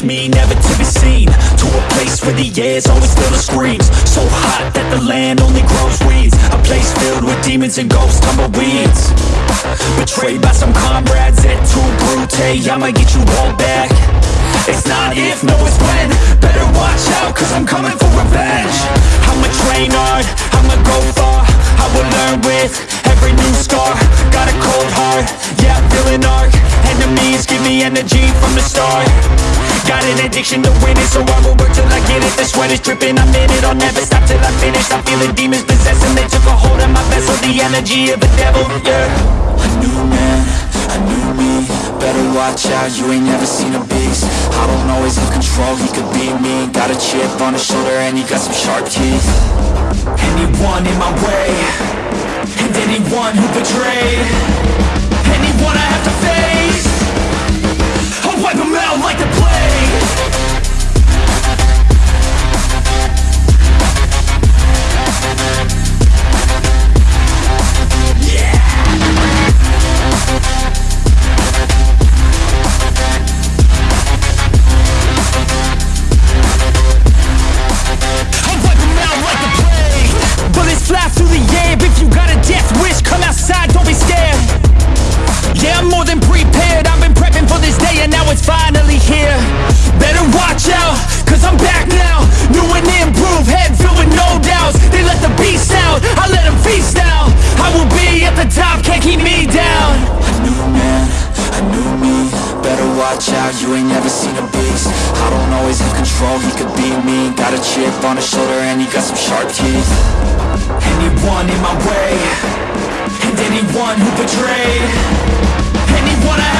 Push me, never to be seen. To a place where the air's always filled with screams. So hot that the land only grows weeds. A place filled with demons and ghosts, tumbleweeds. Betrayed by some comrades at too brute I'ma get you all back. It's not if, no it's when. Better watch out, cause I'm coming Got an addiction to winning, so I will work till I get it. The sweat is dripping, I'm in it, I'll never stop till I finish. I'm feeling demons possessing, they took a hold of my vessel. The energy of a devil, yeah. A new man, a new me Better watch out, you ain't never seen a beast. I don't always have control, he could be me. Got a chip on his shoulder and he got some sharp teeth. Anyone in my way And anyone who betrayed Yeah, I'm more than prepared. I've been prepping for this day and now it's finally here. Better watch out, cause I'm back now. New and improved, head filled with no doubts. They let the beast out, I let them feast now. I will be at the top, can't keep me down. A new man, a new me. Better watch out, you ain't never seen a beast. I don't always have control, he could be me. Got a chip on his shoulder and he got some sharp teeth. Anyone in my way Anyone who betrayed Anyone